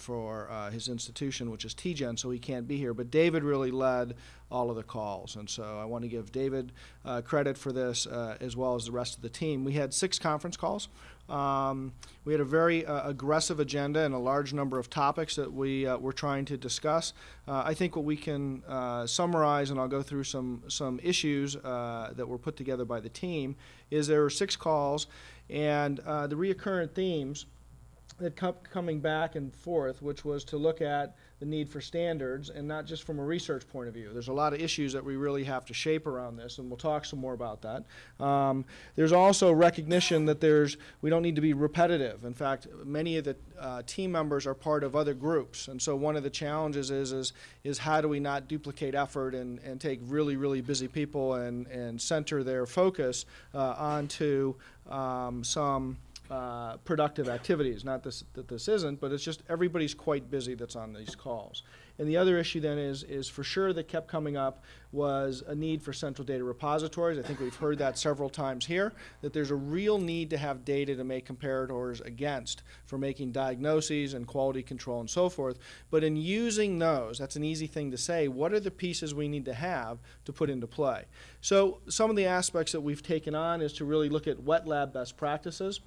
for uh, his institution, which is TGen, so he can't be here. But David really led all of the calls, and so I want to give David uh, credit for this uh, as well as the rest of the team. We had six conference calls. Um, we had a very uh, aggressive agenda and a large number of topics that we uh, were trying to discuss. Uh, I think what we can summarize, and I'll go through some some issues that were put together by the team, is there were six calls, and the reoccurrent themes that kept coming back and forth, which was to look at the need for standards and not just from a research point of view. There's a lot of issues that we really have to shape around this, and we'll talk some more about that. Um, there's also recognition that there's we don't need to be repetitive. In fact, many of the uh, team members are part of other groups, and so one of the challenges is is is how do we not duplicate effort and, and take really really busy people and and center their focus uh, onto um, some uh, productive activities. Not this, that this isn't, but it's just everybody's quite busy that's on these calls. And the other issue then is, is for sure that kept coming up was a need for central data repositories. I think we've heard that several times here, that there's a real need to have data to make comparators against for making diagnoses and quality control and so forth. But in using those, that's an easy thing to say, what are the pieces we need to have to put into play? So some of the aspects that we've taken on is to really look at wet lab best practices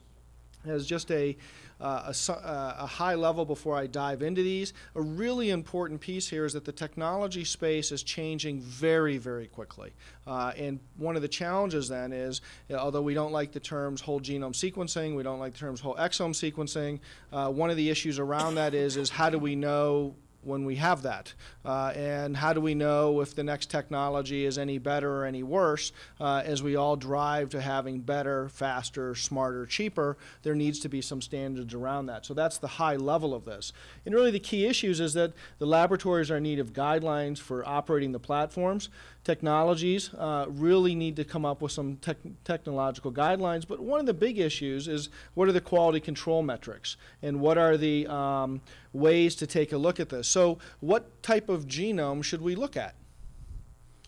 as just a, uh, a, uh, a, high level before I dive into these. A really important piece here is that the technology space is changing very, very quickly. Uh, and one of the challenges then is, although we don't like the terms whole genome sequencing, we don't like the terms whole exome sequencing, uh, one of the issues around that is, is how do we know when we have that? Uh, and how do we know if the next technology is any better or any worse? Uh, as we all drive to having better, faster, smarter, cheaper, there needs to be some standards around that. So that's the high level of this. And really the key issues is that the laboratories are in need of guidelines for operating the platforms technologies uh, really need to come up with some tech technological guidelines. But one of the big issues is what are the quality control metrics and what are the um, ways to take a look at this. So what type of genome should we look at?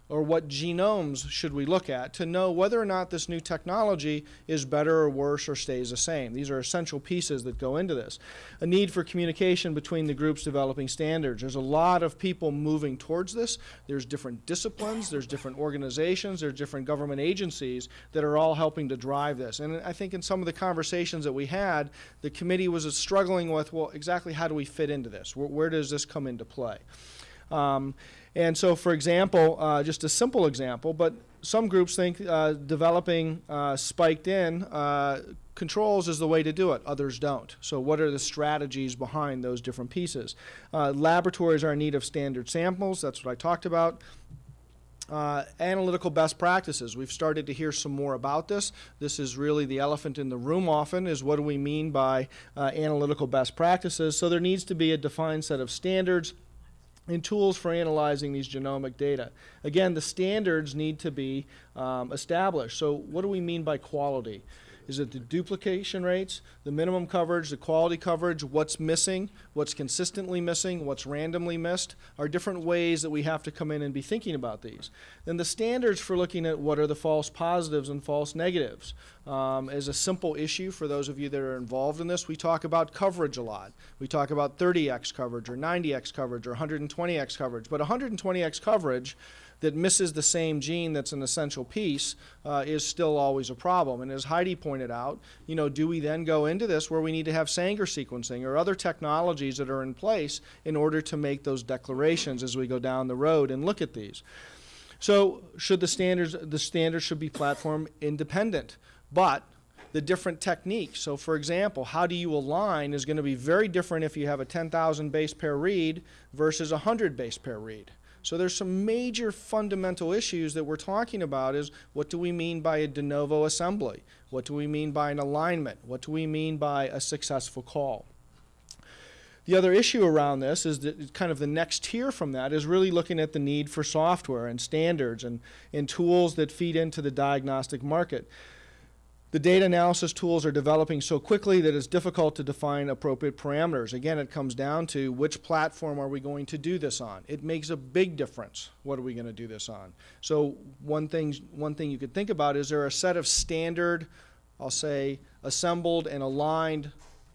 Or what genomes should we look at to know whether or not this new technology is better or worse or stays the same. These are essential pieces that go into this. A need for communication between the groups developing standards. There's a lot of people moving towards this. There's different disciplines, there's different organizations, there's different government agencies that are all helping to drive this. And I think in some of the conversations that we had, the committee was struggling with, well, exactly how do we fit into this? Where, where does this come into play? Um, and so, for example, uh, just a simple example, but some groups think uh, developing uh, spiked in uh, controls is the way to do it. Others don't. So what are the strategies behind those different pieces? Uh, laboratories are in need of standard samples. That's what I talked about. Uh, analytical best practices. We've started to hear some more about this. This is really the elephant in the room often is what do we mean by uh, analytical best practices. So there needs to be a defined set of standards and tools for analyzing these genomic data. Again, the standards need to be um, established. So what do we mean by quality? Is it the duplication rates, the minimum coverage, the quality coverage, what's missing, what's consistently missing, what's randomly missed, are different ways that we have to come in and be thinking about these. Then the standards for looking at what are the false positives and false negatives um, is a simple issue for those of you that are involved in this. We talk about coverage a lot. We talk about 30x coverage or 90x coverage or 120x coverage, but 120x coverage that misses the same gene that's an essential piece uh, is still always a problem. And as Heidi pointed out, you know, do we then go into this where we need to have Sanger sequencing or other technologies that are in place in order to make those declarations as we go down the road and look at these? So should the standards, the standards should be platform independent, but the different techniques. So for example, how do you align is going to be very different if you have a 10,000 base pair read versus a 100 base pair read. So there's some major fundamental issues that we're talking about is what do we mean by a de novo assembly? What do we mean by an alignment? What do we mean by a successful call? The other issue around this is that kind of the next tier from that is really looking at the need for software and standards and, and tools that feed into the diagnostic market. The data analysis tools are developing so quickly that it's difficult to define appropriate parameters. Again, it comes down to which platform are we going to do this on. It makes a big difference. What are we going to do this on? So one thing, one thing you could think about is there a set of standard, I'll say, assembled and aligned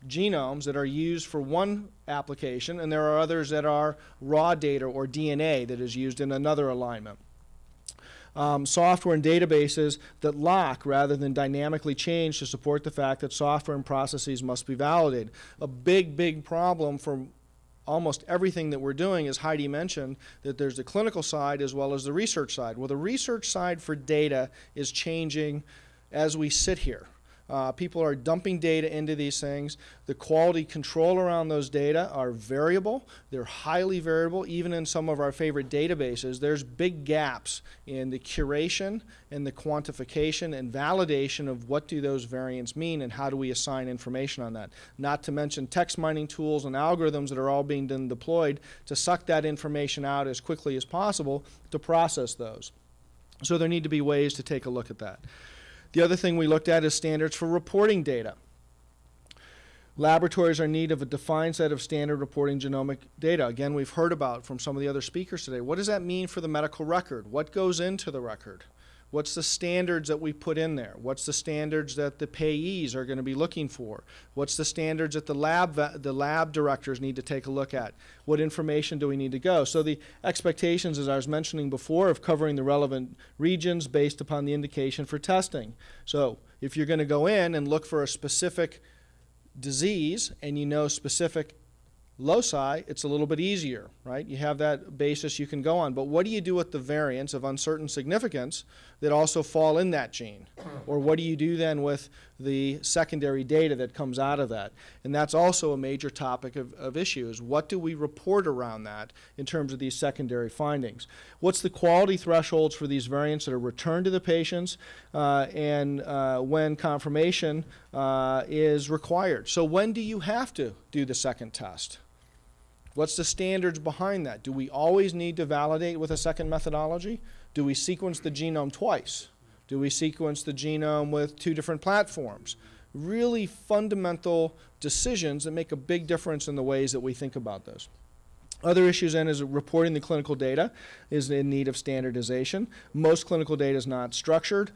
genomes that are used for one application, and there are others that are raw data or DNA that is used in another alignment. Um, software and databases that lock rather than dynamically change to support the fact that software and processes must be validated. A big, big problem for almost everything that we're doing, as Heidi mentioned, that there's the clinical side as well as the research side. Well, the research side for data is changing as we sit here. Uh, people are dumping data into these things. The quality control around those data are variable. They're highly variable. Even in some of our favorite databases, there's big gaps in the curation and the quantification and validation of what do those variants mean and how do we assign information on that. Not to mention text mining tools and algorithms that are all being deployed to suck that information out as quickly as possible to process those. So there need to be ways to take a look at that. The other thing we looked at is standards for reporting data. Laboratories are in need of a defined set of standard reporting genomic data. Again, we've heard about from some of the other speakers today. What does that mean for the medical record? What goes into the record? What's the standards that we put in there? What's the standards that the payees are going to be looking for? What's the standards that the lab, the lab directors need to take a look at? What information do we need to go? So the expectations, as I was mentioning before, of covering the relevant regions based upon the indication for testing. So if you're going to go in and look for a specific disease and you know specific loci, it's a little bit easier, right? You have that basis you can go on. But what do you do with the variants of uncertain significance that also fall in that gene? Or what do you do then with the secondary data that comes out of that? And that's also a major topic of, of what do we report around that in terms of these secondary findings? What's the quality thresholds for these variants that are returned to the patients uh, and uh, when confirmation uh, is required? So when do you have to do the second test? What's the standards behind that? Do we always need to validate with a second methodology? Do we sequence the genome twice? Do we sequence the genome with two different platforms? Really fundamental decisions that make a big difference in the ways that we think about those. Other issues then is reporting the clinical data is in need of standardization. Most clinical data is not structured.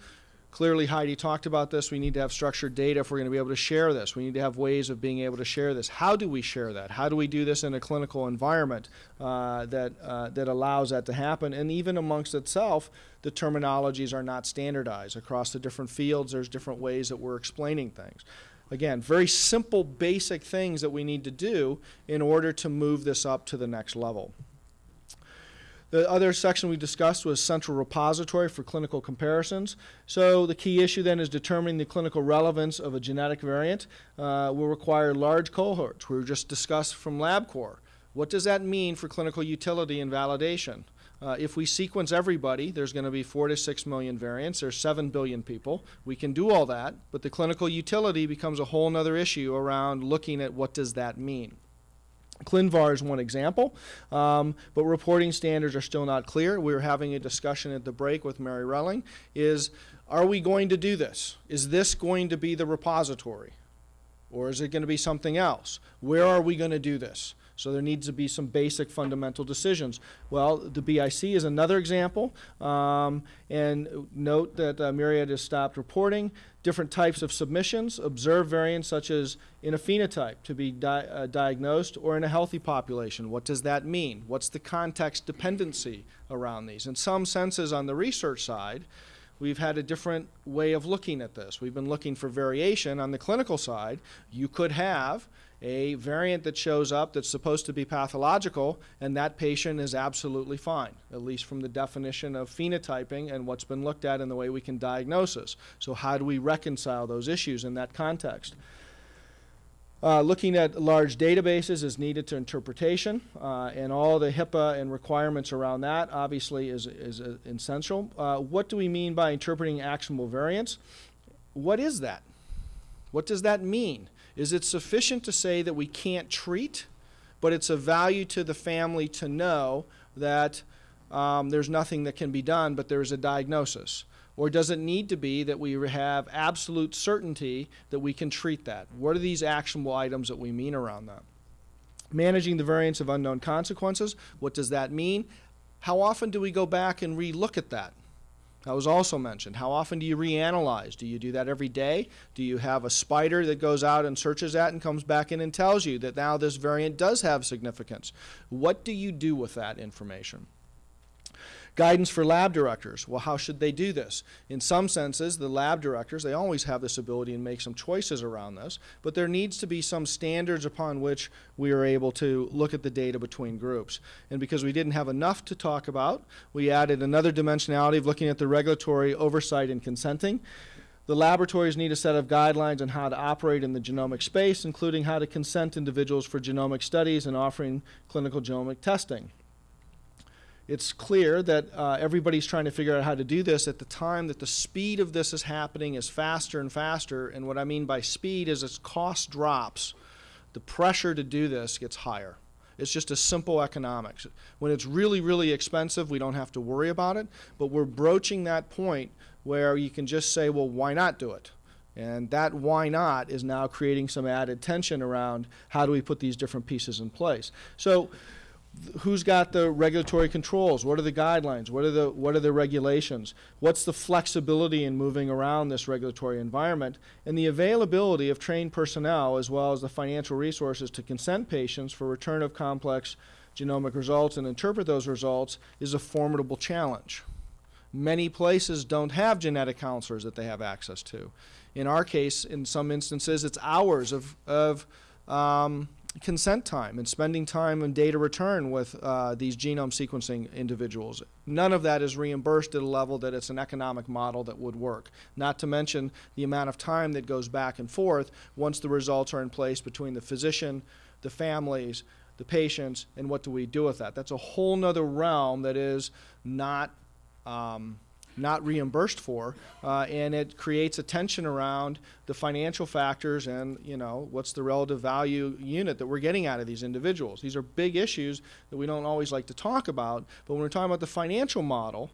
Clearly, Heidi talked about this. We need to have structured data if we're going to be able to share this. We need to have ways of being able to share this. How do we share that? How do we do this in a clinical environment uh, that, uh, that allows that to happen? And even amongst itself, the terminologies are not standardized. Across the different fields, there's different ways that we're explaining things. Again, very simple, basic things that we need to do in order to move this up to the next level. The other section we discussed was central repository for clinical comparisons. So the key issue then is determining the clinical relevance of a genetic variant uh, will require large cohorts. We were just discussed from LabCorp. What does that mean for clinical utility and validation? Uh, if we sequence everybody, there's going to be four to six million variants. There's seven billion people. We can do all that, but the clinical utility becomes a whole other issue around looking at what does that mean. ClinVar is one example, um, but reporting standards are still not clear. We were having a discussion at the break with Mary Relling. Is are we going to do this? Is this going to be the repository? Or is it going to be something else? Where are we going to do this? So there needs to be some basic fundamental decisions. Well, the BIC is another example. Um, and note that uh, Myriad has stopped reporting different types of submissions, observe variants such as in a phenotype to be di uh, diagnosed or in a healthy population. What does that mean? What's the context dependency around these? In some senses on the research side, we've had a different way of looking at this. We've been looking for variation on the clinical side. You could have a variant that shows up that's supposed to be pathological, and that patient is absolutely fine, at least from the definition of phenotyping and what's been looked at in the way we can diagnose. So how do we reconcile those issues in that context? Uh, looking at large databases is needed to interpretation, uh, and all the HIPAA and requirements around that obviously is, is uh, essential. Uh, what do we mean by interpreting actionable variants? What is that? What does that mean? Is it sufficient to say that we can't treat, but it's a value to the family to know that um, there's nothing that can be done, but there's a diagnosis? Or does it need to be that we have absolute certainty that we can treat that? What are these actionable items that we mean around that? Managing the variants of unknown consequences, what does that mean? How often do we go back and re-look at that? That was also mentioned. How often do you reanalyze? Do you do that every day? Do you have a spider that goes out and searches that and comes back in and tells you that now this variant does have significance? What do you do with that information? Guidance for lab directors. Well, how should they do this? In some senses, the lab directors, they always have this ability and make some choices around this, but there needs to be some standards upon which we are able to look at the data between groups. And because we didn't have enough to talk about, we added another dimensionality of looking at the regulatory oversight and consenting. The laboratories need a set of guidelines on how to operate in the genomic space, including how to consent individuals for genomic studies and offering clinical genomic testing it's clear that uh, everybody's trying to figure out how to do this at the time that the speed of this is happening is faster and faster. And what I mean by speed is as cost drops, the pressure to do this gets higher. It's just a simple economics. When it's really, really expensive, we don't have to worry about it. But we're broaching that point where you can just say, well, why not do it? And that why not is now creating some added tension around how do we put these different pieces in place. So who's got the regulatory controls? What are the guidelines? What are the what are the regulations? What's the flexibility in moving around this regulatory environment? And the availability of trained personnel as well as the financial resources to consent patients for return of complex genomic results and interpret those results is a formidable challenge. Many places don't have genetic counselors that they have access to. In our case, in some instances, it's hours of, of um, consent time and spending time and data return with uh, these genome sequencing individuals. None of that is reimbursed at a level that it's an economic model that would work. Not to mention the amount of time that goes back and forth once the results are in place between the physician, the families, the patients, and what do we do with that. That's a whole nother realm that is not um, not reimbursed for, uh, and it creates a tension around the financial factors and you know what's the relative value unit that we're getting out of these individuals. These are big issues that we don't always like to talk about, but when we're talking about the financial model,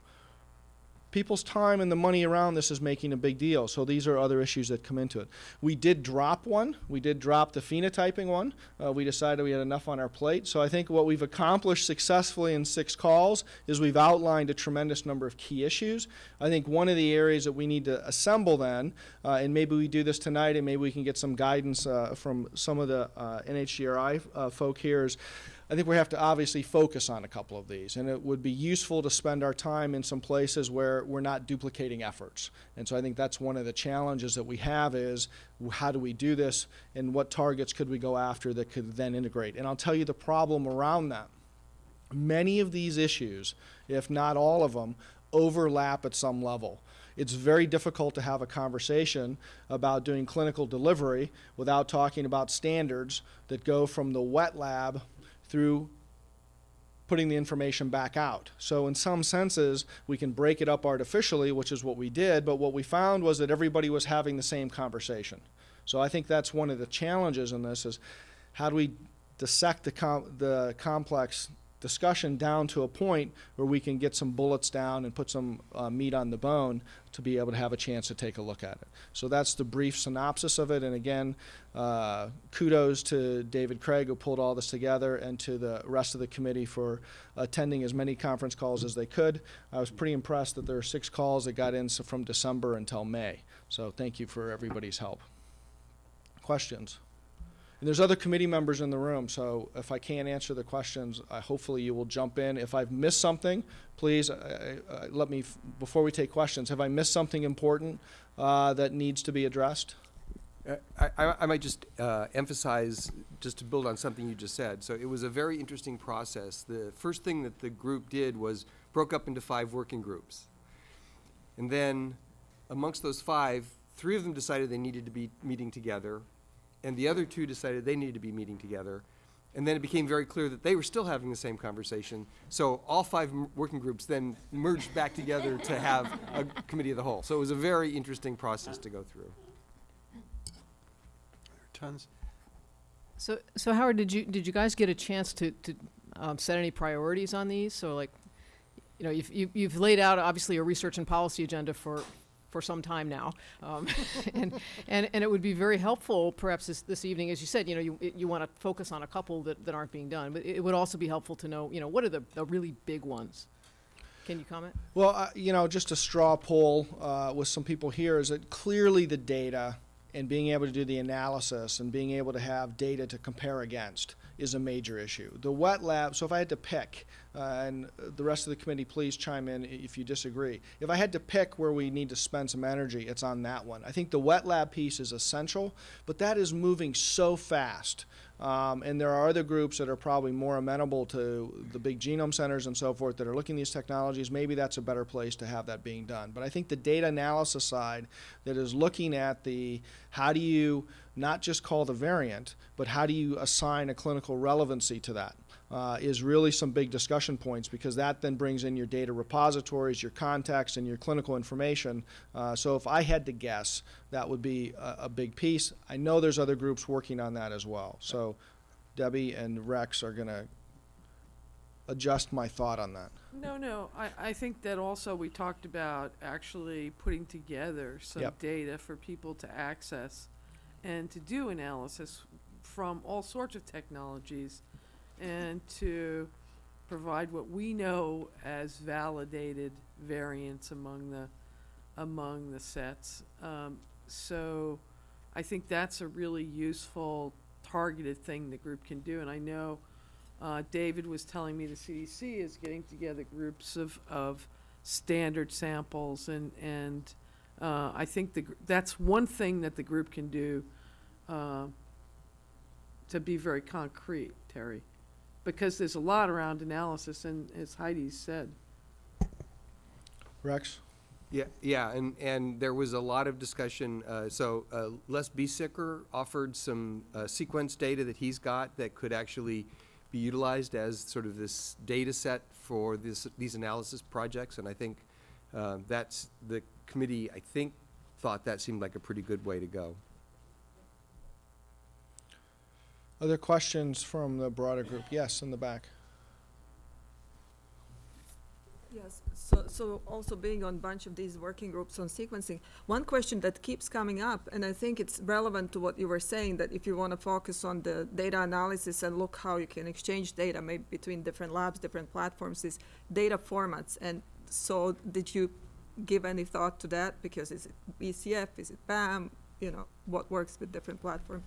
people's time and the money around this is making a big deal. So these are other issues that come into it. We did drop one. We did drop the phenotyping one. Uh, we decided we had enough on our plate. So I think what we've accomplished successfully in six calls is we've outlined a tremendous number of key issues. I think one of the areas that we need to assemble then, uh, and maybe we do this tonight and maybe we can get some guidance uh, from some of the uh, NHGRI uh, folk here is I think we have to obviously focus on a couple of these, and it would be useful to spend our time in some places where we're not duplicating efforts. And so I think that's one of the challenges that we have is how do we do this, and what targets could we go after that could then integrate. And I'll tell you the problem around that. Many of these issues, if not all of them, overlap at some level it's very difficult to have a conversation about doing clinical delivery without talking about standards that go from the wet lab through putting the information back out. So in some senses, we can break it up artificially, which is what we did, but what we found was that everybody was having the same conversation. So I think that's one of the challenges in this is how do we dissect the, com the complex discussion down to a point where we can get some bullets down and put some uh, meat on the bone to be able to have a chance to take a look at it. So that's the brief synopsis of it. And again, uh, kudos to David Craig who pulled all this together and to the rest of the committee for attending as many conference calls as they could. I was pretty impressed that there are six calls that got in from December until May. So thank you for everybody's help. Questions? And there's other committee members in the room, so if I can't answer the questions, uh, hopefully you will jump in. If I've missed something, please uh, uh, let me, before we take questions, have I missed something important uh, that needs to be addressed? Uh, I, I, I might just uh, emphasize, just to build on something you just said. So it was a very interesting process. The first thing that the group did was broke up into five working groups. And then amongst those five, three of them decided they needed to be meeting together and the other two decided they needed to be meeting together. And then it became very clear that they were still having the same conversation. So all five working groups then merged back together to have a committee of the whole. So it was a very interesting process to go through. Tons. So, so Howard, did you, did you guys get a chance to, to um, set any priorities on these? So like, you know, you've, you've, you've laid out obviously a research and policy agenda for, for some time now. Um, and, and, and it would be very helpful, perhaps this, this evening, as you said, you know, you, you want to focus on a couple that, that aren't being done, but it, would also be helpful to know, you know, what are the, the really big ones? Can you comment? Well, uh, you know, just a straw poll uh, with some people here is that clearly the data and being able to do the analysis and being able to have data to compare against is a major issue. The wet lab, so if I had to pick, uh, and the rest of the committee, please chime in if you disagree. If I had to pick where we need to spend some energy, it's on that one. I think the wet lab piece is essential, but that is moving so fast. Um, and there are other groups that are probably more amenable to the big genome centers and so forth that are looking at these technologies. Maybe that's a better place to have that being done. But I think the data analysis side that is looking at the how do you not just call the variant, but how do you assign a clinical relevancy to that? Uh, is really some big discussion points because that then brings in your data repositories, your context, and your clinical information. Uh, so if I had to guess, that would be a, a big piece. I know there's other groups working on that as well. So Debbie and Rex are going to adjust my thought on that. No, no, I, I think that also we talked about actually putting together some Yep. data for people to access and to do analysis from all sorts of technologies and to provide what we know as validated variants among the, among the sets. Um, so I think that's a really useful targeted thing the group can do, and I know uh, David was telling me the CDC is getting together groups of, of standard samples and, and, uh, I think the, that's one thing that the group can do, uh, to be very concrete, Terry. Because there's a lot around analysis and as Heidi said, Rex? Yeah, yeah, and, and there was a lot of discussion, uh, so, uh, Les Biesecker offered some, uh, sequence data that he's got that could actually be utilized as sort of this data set for this, these analysis projects, and I think, uh, that's, the committee, I think, thought that seemed like a pretty good way to go. Other questions from the broader group? Yes, in the back. Yes, so, so also being on a bunch of these working groups on sequencing, one question that keeps coming up, and I think it's relevant to what you were saying, that if you want to focus on the data analysis and look how you can exchange data maybe between different labs, different platforms, is data formats. And so did you give any thought to that? Because is it BCF, is it BAM, you know, what works with different platforms?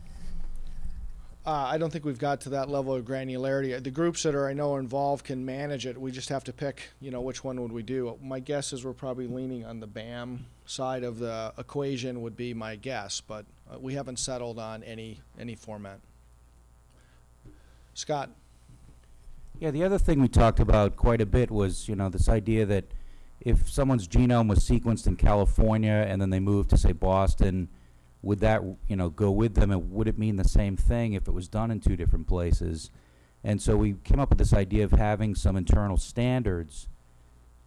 Uh, I don't think we've got to that level of granularity. The groups that are, I know, involved can manage it. We just have to pick, you know, which one would we do. My guess is we're probably leaning on the BAM side of the equation would be my guess, but uh, we haven't settled on any, any format. Scott? Yeah, the other thing we talked about quite a bit was, you know, this idea that if someone's genome was sequenced in California and then they moved to, say, Boston, would that, you know, go with them and would it mean the same thing if it was done in two different places? And so we came up with this idea of having some internal standards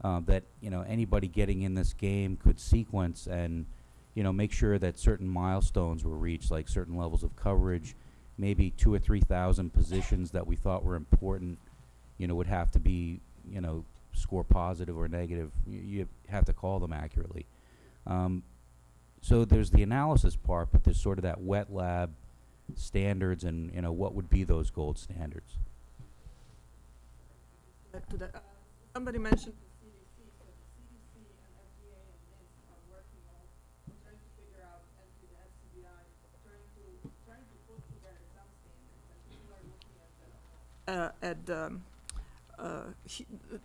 uh, that, you know, anybody getting in this game could sequence and, you know, make sure that certain milestones were reached, like certain levels of coverage, maybe two or three thousand positions that we thought were important, you know, would have to be, you know, score positive or negative. You, you have to call them accurately. Um, so there's the analysis part, but there's sort of that wet lab standards and, you know, what would be those gold standards? Back to that, uh, somebody mentioned uh, at, um, uh,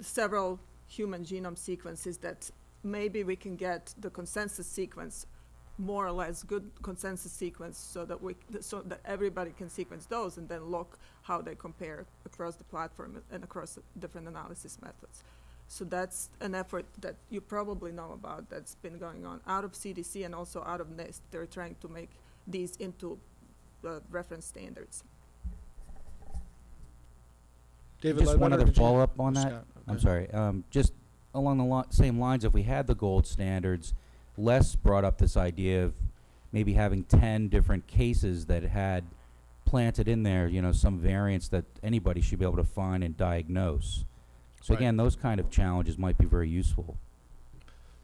several human genome sequences that maybe we can get the consensus sequence more or less good consensus sequence so that we, so that everybody can sequence those and then look how they compare across the platform and across the different analysis methods. So that's an effort that you probably know about that's been going on out of CDC and also out of NIST. They're trying to make these into uh, reference standards. David Just one other follow-up on that. Scott, I'm sorry. Um, just along the li- same lines, if we had the gold standards, Les brought up this idea of maybe having 10 different cases that had planted in there, you know, some variants that anybody should be able to find and diagnose. So Right. again, those kind of challenges might be very useful.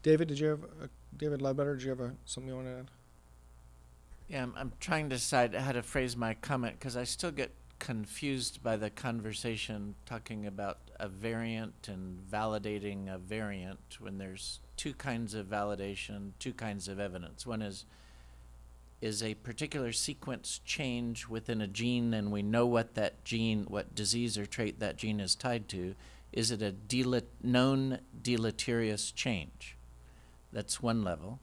David, did you have, uh, David Ledbetter, did you have uh, something you want to add? Yeah, I'm, I'm trying to decide how to phrase my comment because I still get confused by the conversation talking about a variant and validating a variant when there's two kinds of validation, two kinds of evidence. One is is a particular sequence change within a gene and we know what that gene, what disease or trait that gene is tied to? Is it a known deleterious change? That's one level.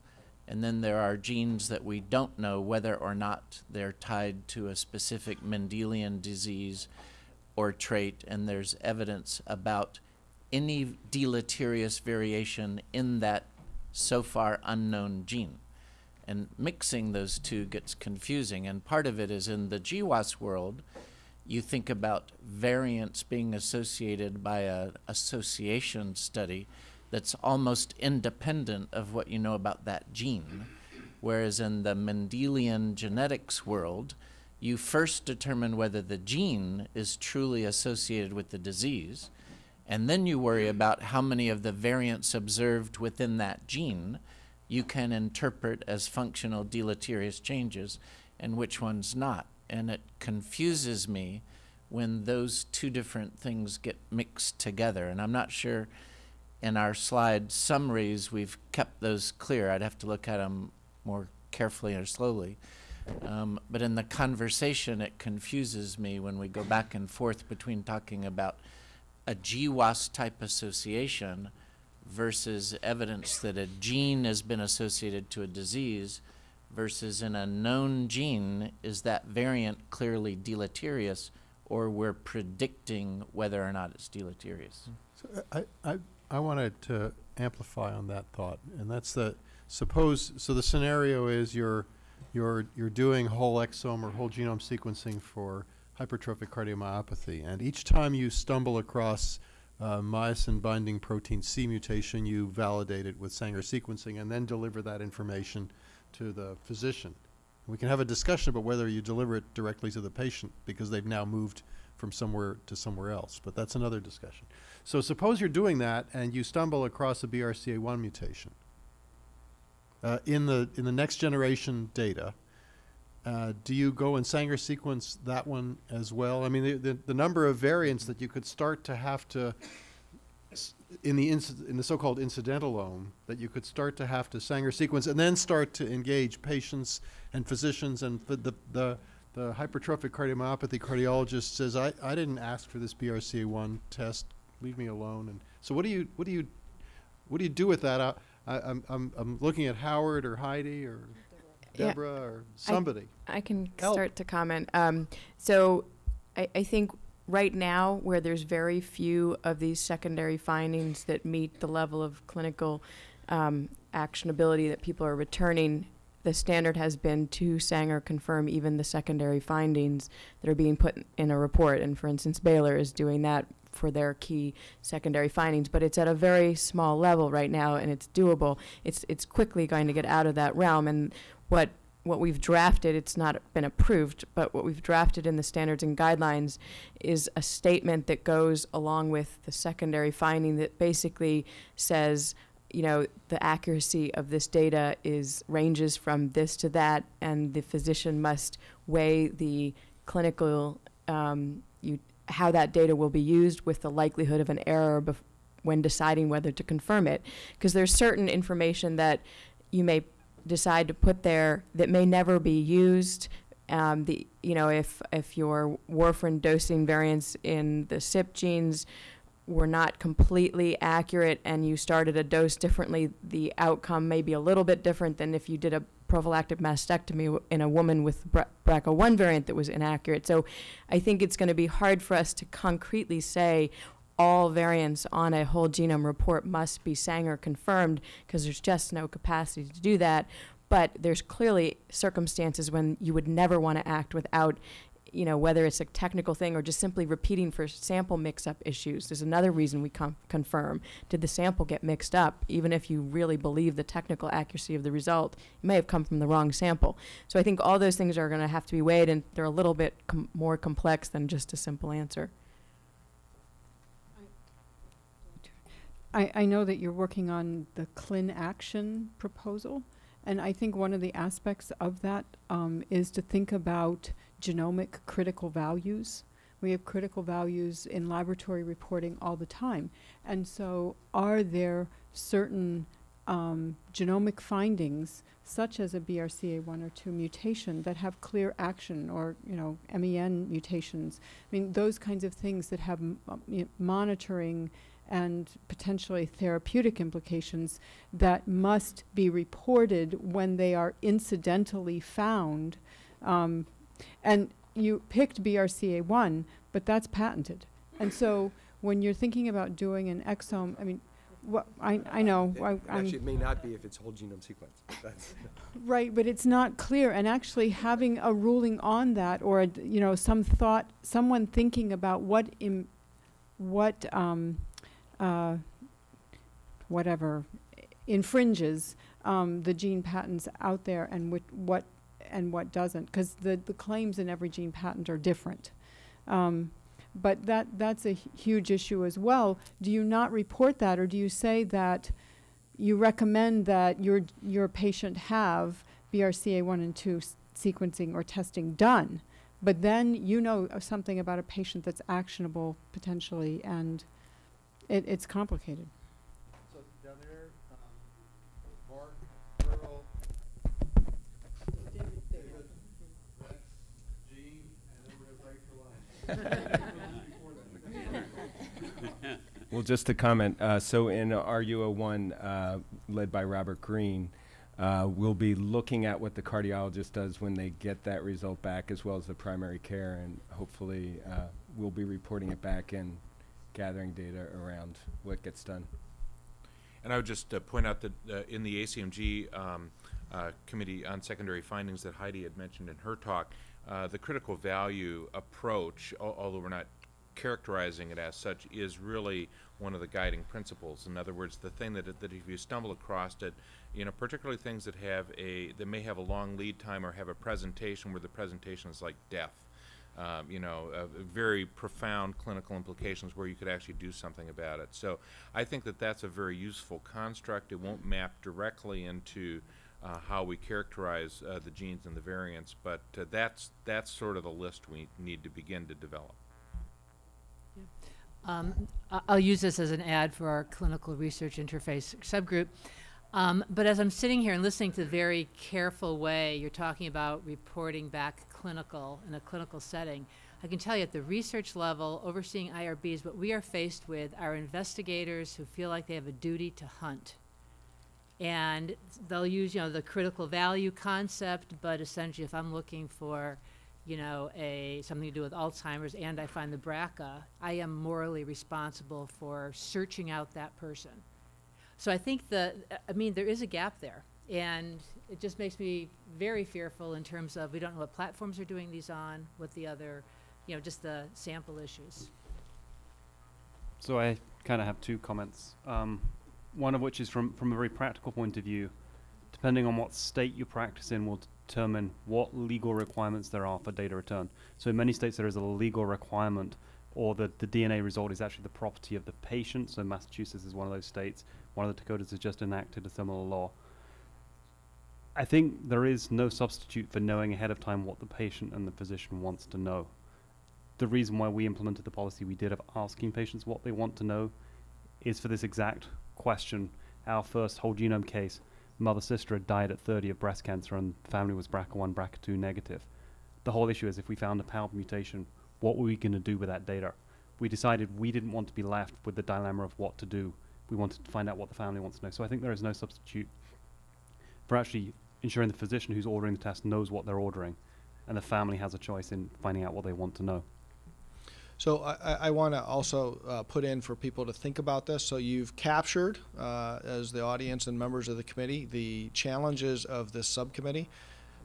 And then there are genes that we don't know whether or not they're tied to a specific Mendelian disease or trait, and there's evidence about any deleterious variation in that so far unknown gene. And mixing those two gets confusing, and part of it is in the GWAS world, you think about variants being associated by an association study that's almost independent of what you know about that gene. Whereas in the Mendelian genetics world, you first determine whether the gene is truly associated with the disease, and then you worry about how many of the variants observed within that gene you can interpret as functional deleterious changes and which ones not. And it confuses me when those two different things get mixed together. And I'm not sure in our slide summaries we've kept those clear. I'd have to look at them more carefully or slowly. Um, but in the conversation, it confuses me when we go back and forth between talking about a GWAS type association versus evidence that a gene has been associated to a disease versus in a known gene, is that variant clearly deleterious or we're predicting whether or not it's deleterious? Hmm. So I, I, I wanted to amplify on that thought, and that's that, suppose, so the scenario is you're, you're, you're doing whole exome or whole genome sequencing for hypertrophic cardiomyopathy, and each time you stumble across uh, myosin binding protein C mutation, you validate it with Sanger sequencing and then deliver that information to the physician. We can have a discussion about whether you deliver it directly to the patient because they've now moved from somewhere to somewhere else, but that's another discussion. So suppose you're doing that and you stumble across a BRCA1 mutation uh, in the in the next generation data. Uh, do you go and Sanger sequence that one as well? I mean, the, the, the number of variants that you could start to have to in the in the so-called incidentalome that you could start to have to Sanger sequence and then start to engage patients and physicians and the the the hypertrophic cardiomyopathy cardiologist says I, I didn't ask for this BRCA1 test. Leave me alone. And so what do you what do you what do you do with that? I, I, I'm, I'm I'm looking at Howard or Heidi or Yeah. Deborah or somebody I can Help. start to comment. Um, so I, I think right now, where there's very few of these secondary findings that meet the level of clinical um, actionability that people are returning, the standard has been to Sanger confirm even the secondary findings that are being put in a report. And for instance, Baylor is doing that for their key secondary findings, but it's at a very small level right now, and it's doable. It's it's quickly going to get out of that realm, and what what we've drafted, it's not been approved, but what we've drafted in the standards and guidelines is a statement that goes along with the secondary finding that basically says, you know, the accuracy of this data is ranges from this to that, and the physician must weigh the clinical, um, you, how that data will be used with the likelihood of an error when deciding whether to confirm it. Because there's certain information that you may decide to put there that may never be used. Um, the you know if if your warfarin dosing variants in the CYP genes were not completely accurate and you started a dose differently, the outcome may be a little bit different than if you did a prophylactic mastectomy in a woman with BRCA1 variant that was inaccurate. So I think it's going to be hard for us to concretely say all variants on a whole genome report must be Sanger confirmed because there's just no capacity to do that. But there's clearly circumstances when you would never want to act without, you know, whether it's a technical thing or just simply repeating for sample mix-up issues. There's another reason we confirm. Did the sample get mixed up? Even if you really believe the technical accuracy of the result, it may have come from the wrong sample. So I think all those things are going to have to be weighed, and they're a little bit com- more complex than just a simple answer. I, I know that you're working on the Clin Action proposal, and I think one of the aspects of that um, is to think about genomic critical values. We have critical values in laboratory reporting all the time. And so, are there certain um, genomic findings, such as a BRCA1 or 2 mutation, that have clear action, or you know, MEN mutations? I mean, those kinds of things that have monitoring and potentially therapeutic implications that must be reported when they are incidentally found. Um, and you picked BRCA1, but that's patented. And so when you're thinking about doing an exome, I mean, what, I, I know, I, I'm, Actually, it may not be if it's whole genome sequence. That's, right, but it's not clear. And actually having a ruling on that or, a you know, some thought, someone thinking about what, Im, what, um, uh, whatever infringes um, the gene patents out there and what and what doesn't, because the, the claims in every gene patent are different. Um, but that, that's a huge issue as well. Do you not report that, or do you say that you recommend that your, your patient have BRCA1 and 2 s- sequencing or testing done, but then you know something about a patient that's actionable potentially, and it, it's complicated. So down there, um, Mark, Earl, David, Rex, Gene, and then we're gonna break for lunch. Well, just to comment, uh, so in RUO one, uh, led by Robert Green, uh, we'll be looking at what the cardiologist does when they get that result back, as well as the primary care, and hopefully, uh, we'll be reporting it back and gathering data around what gets done. And I would just uh, point out that uh, in the ACMG um, uh, Committee on Secondary Findings that Heidi had mentioned in her talk, uh, the critical value approach, al- although we're not characterizing it as such, is really one of the guiding principles. In other words, the thing that, that if you stumble across it, you know, particularly things that have a, that may have a long lead time or have a presentation where the presentation is like death, um, you know, uh, very profound clinical implications where you could actually do something about it. So I think that that's a very useful construct. It won't map directly into uh, how we characterize uh, the genes and the variants, but uh, that's that's sort of the list we need to begin to develop. Um, I- I'll use this as an ad for our clinical research interface subgroup. Um, but as I'm sitting here and listening to the very careful way you're talking about reporting back clinical in a clinical setting, I can tell you at the research level, overseeing IRBs, what we are faced with are investigators who feel like they have a duty to hunt. And they'll use, you know, the critical value concept, but essentially if I'm looking for, you know, a, something to do with Alzheimer's and I find the BRCA, I am morally responsible for searching out that person. So I think the, I mean, there is a gap there. And it just makes me very fearful in terms of, we don't know what platforms are doing these on, what the other, you know, just the sample issues. So I kind of have two comments. Um, one of which is from from a very practical point of view. Depending on what state you practice in, will determine what legal requirements there are for data return. So in many states, there is a legal requirement, or that the DNA result is actually the property of the patient. So Massachusetts is one of those states. One of the Dakotas has just enacted a similar law. I think there is no substitute for knowing ahead of time what the patient and the physician wants to know the reason why we implemented the policy we did of asking patients what they want to know is for this exact question. Our first whole genome case, mother sister had died at 30 of breast cancer and family was BRCA1, BRCA2 negative. The whole issue is if we found a PALB mutation, what were we going to do with that data? We decided we didn't want to be left with the dilemma of what to do. We wanted to find out what the family wants to know. So I think there is no substitute for actually ensuring the physician who's ordering the test knows what they're ordering and the family has a choice in finding out what they want to know. So I, I- want to also uh, put in for people to think about this. So you've captured, uh, as the audience and members of the committee, the challenges of this subcommittee.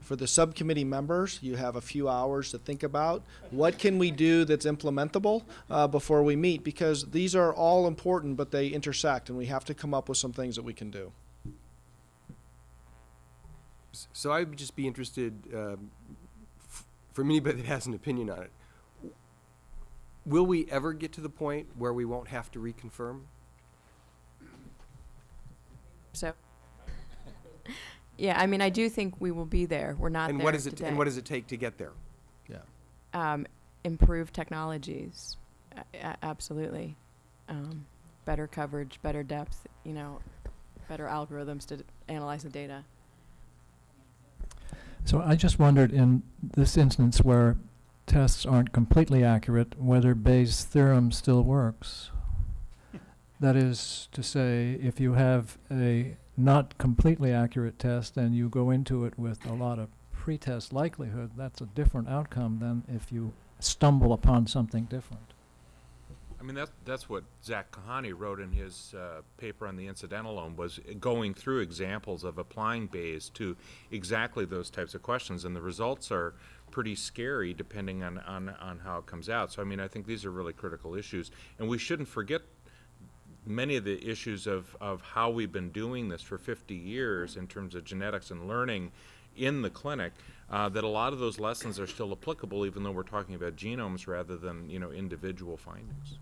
For the subcommittee members, you have a few hours to think about what can we do that's implementable uh, before we meet, because these are all important, but they intersect, and we have to come up with some things that we can do. S- So I would just be interested, um, f- from anybody that has an opinion on it. Will we ever get to the point where we won't have to reconfirm? So, yeah, I mean, I do think we will be there. We're not And there what does it, today. and what does it take to get there? Yeah. um, improved technologies. A- a- absolutely. Um, better coverage, better depth, you know, better algorithms to d- analyze the data. So I just wondered in this instance where tests aren't completely accurate, whether Bayes' theorem still works. That is to say, if you have a not completely accurate test and you go into it with a lot of pretest likelihood, that's a different outcome than if you stumble upon something different. I mean, that's, that's what Zak Kohane wrote in his uh, paper on the incidentalome, was going through examples of applying Bayes to exactly those types of questions, and the results are pretty scary depending on, on, on how it comes out. So, I mean, I think these are really critical issues, and we shouldn't forget many of the issues of, of how we've been doing this for 50 years in terms of genetics and learning in the clinic, uh, that a lot of those lessons are still applicable, even though we're talking about genomes rather than, you know, individual findings.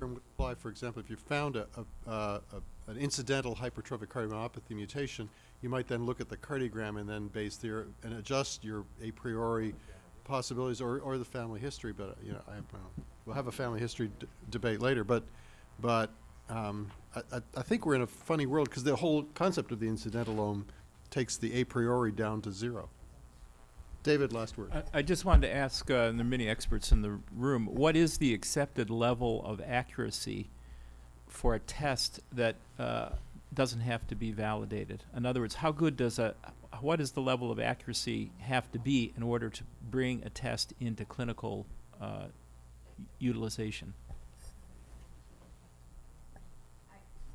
Apply, for example, if you found a, a, uh, a, an incidental hypertrophic cardiomyopathy mutation, you might then look at the cardiogram and then Bayes theorem and adjust your a priori possibilities or, or the family history. But you know, I, well, have a family history debate later. But, but um, I, I, I think we're in a funny world because the whole concept of the incidentalome takes the a priori down to zero. David, last word. I, I just wanted to ask, uh, and there are many experts in the room, what is the accepted level of accuracy for a test that uh, doesn't have to be validated? In other words, how good does a, what does the level of accuracy have to be in order to bring a test into clinical uh, utilization?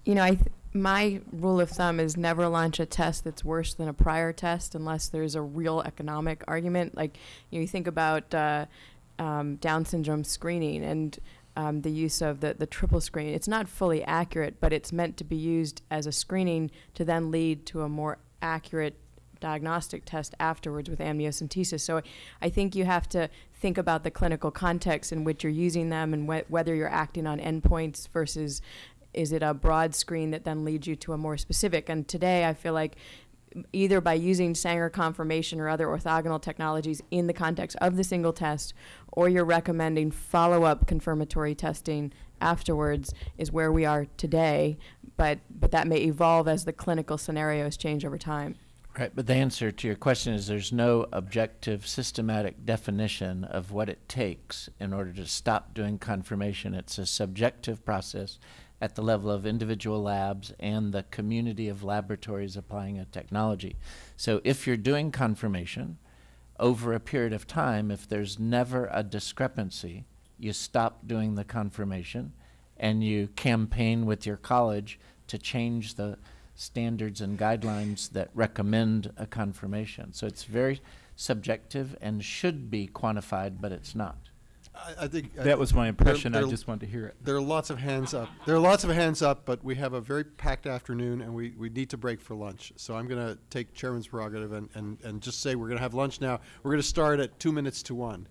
You know, I th- my rule of thumb is never launch a test that's worse than a prior test unless there's a real economic argument. Like you, know, you think about uh, um, Down syndrome screening and um, the use of the, the triple screen. It's not fully accurate, but it's meant to be used as a screening to then lead to a more accurate diagnostic test afterwards with amniocentesis. So I think you have to think about the clinical context in which you're using them and wh- whether you're acting on endpoints versus is it a broad screen that then leads you to a more specific. And today I feel like either by using Sanger confirmation or other orthogonal technologies in the context of the single test, or you're recommending follow-up confirmatory testing afterwards is where we are today, but, but that may evolve as the clinical scenarios change over time. Right, but the answer to your question is there's no objective, systematic definition of what it takes in order to stop doing confirmation. It's a subjective process at the level of individual labs and the community of laboratories applying a technology. So if you're doing confirmation over a period of time, if there's never a discrepancy, you stop doing the confirmation and you campaign with your college to change the standards and guidelines that recommend a confirmation. So it's very subjective and should be quantified, but it's not. I, I think I That was my impression. I there- just wanted to hear it. There are lots of hands up. There are lots of hands up, but we have a very packed afternoon, and we, we need to break for lunch. So I'm going to take chairman's prerogative and, and, and just say we're going to have lunch now. We're going to start at two minutes to one.